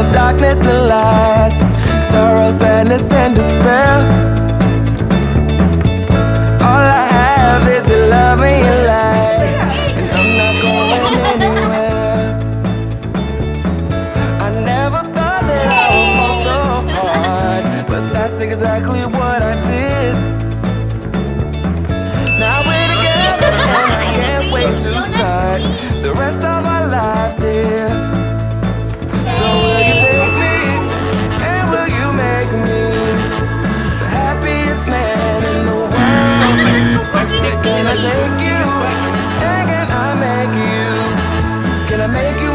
of darkness and light. Sorrow, sadness and despair. All I have is your love and your light And I'm not going anywhere. I never thought that I would fall so hard But that's exactly what I did. Now we're together and I can't wait to start. The rest of. make you